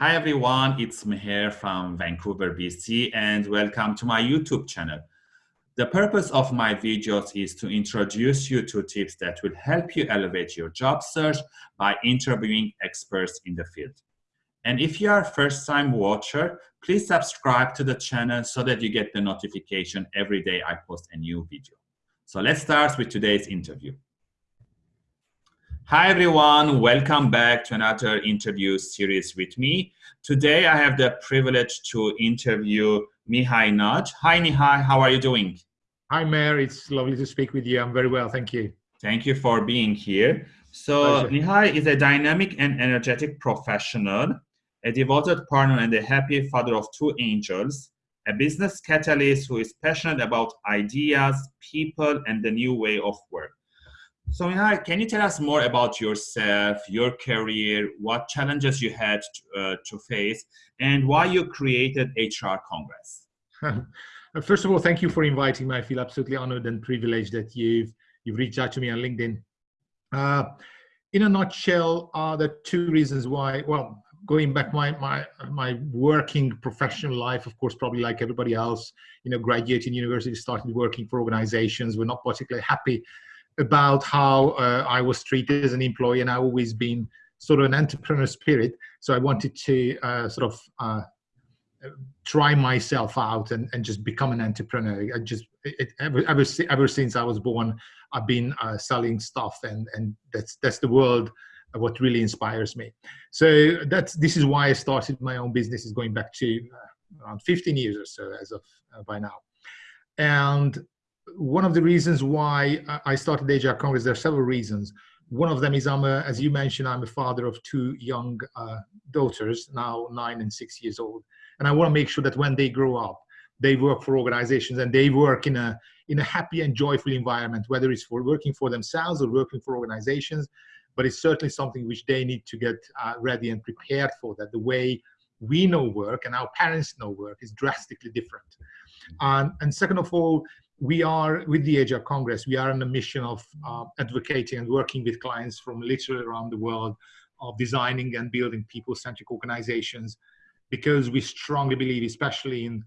Hi everyone, it's Meher from Vancouver, BC, and welcome to my YouTube channel. The purpose of my videos is to introduce you to tips that will help you elevate your job search by interviewing experts in the field. And if you are a first-time watcher, please subscribe to the channel so that you get the notification every day I post a new video. So let's start with today's interview. Hi everyone, welcome back to another interview series with me. Today I have the privilege to interview Mihai Nagy. Hi Mihai, how are you doing? Hi Meher, it's lovely to speak with you. I'm very well, thank you. Thank you for being here. So Pleasure. Mihai is a dynamic and energetic professional, a devoted partner and a happy father of two angels, a business catalyst who is passionate about ideas, people, and the new way of work. So Mihai, can you tell us more about yourself, your career, what challenges you had to, uh, to face, and why you created HR Congress? First of all, thank you for inviting me. I feel absolutely honored and privileged that you've you've reached out to me on LinkedIn. Uh, in a nutshell, are the two reasons why. Well, going back my my my working professional life, of course, probably like everybody else, you know, graduating university, started working for organizations. We're not particularly happy about how uh, I was treated as an employee, and I've always been sort of an entrepreneur spirit. So I wanted to uh, sort of uh, try myself out and, and just become an entrepreneur. I just it, ever, ever ever since I was born, I've been uh, selling stuff, and and that's that's the world. What really inspires me. So that's this is why I started my own business. Is going back to uh, around 15 years or so as of uh, by now, and one of the reasons why I started HR Congress, there are several reasons. One of them is I'm a, as you mentioned, I'm a father of two young uh, daughters, now nine and six years old. And I want to make sure that when they grow up, they work for organizations and they work in a, in a happy and joyful environment, whether it's for working for themselves or working for organizations. But it's certainly something which they need to get uh, ready and prepared for that the way we know work and our parents know work is drastically different. Um, and second of all, we are with the HR Congress, we are on a mission of uh, advocating and working with clients from literally around the world of designing and building people-centric organizations because we strongly believe, especially in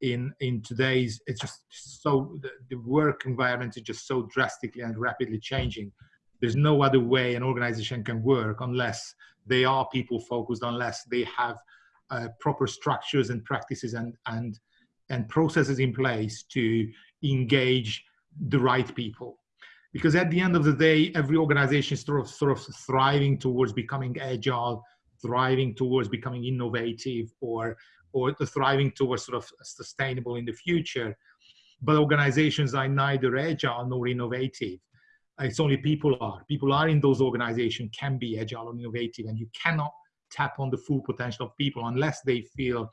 in in today's, it's just so the, the work environment is just so drastically and rapidly changing. There's no other way an organization can work unless they are people focused, unless they have uh, proper structures and practices and and and processes in place to engage the right people. Because at the end of the day, every organization is sort of, sort of thriving towards becoming agile, thriving towards becoming innovative, or, or thriving towards sort of sustainable in the future. But organizations are neither agile nor innovative. It's only people are. People are in those organizations can be agile and innovative, and you cannot tap on the full potential of people unless they feel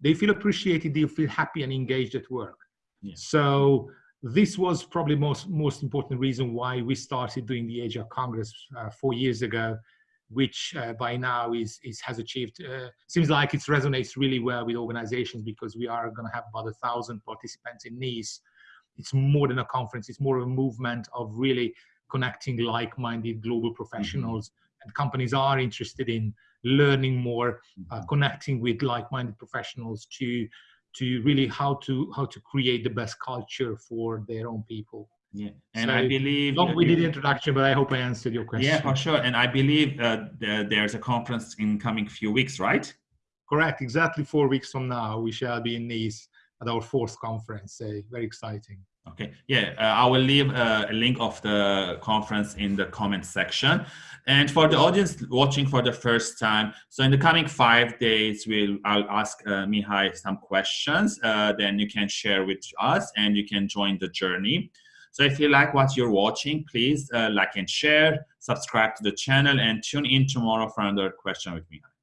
they feel appreciated, they feel happy and engaged at work. Yeah. So this was probably most most important reason why we started doing the HR Congress uh, four years ago, which uh, by now is, is has achieved. Uh, seems like it resonates really well with organizations because we are going to have about a thousand participants in Nice. It's more than a conference; it's more of a movement of really connecting like-minded global professionals. Mm -hmm. And companies are interested in learning more, uh, mm-hmm. connecting with like-minded professionals to to really how to how to create the best culture for their own people. Yeah, and so, I believe long we did introduction, but I hope I answered your question. Yeah, for sure. And I believe uh, there's a conference in coming few weeks, right? Correct. Exactly four weeks from now, we shall be in Nice at our fourth conference. So very exciting. Okay, yeah, uh, I will leave uh, a link of the conference in the comment section. And for the audience watching for the first time, so in the coming five days, we'll I'll ask uh, Mihai some questions. Uh, then you can share with us, and you can join the journey. So if you like what you're watching, please uh, like and share, subscribe to the channel, and tune in tomorrow for another question with Mihai.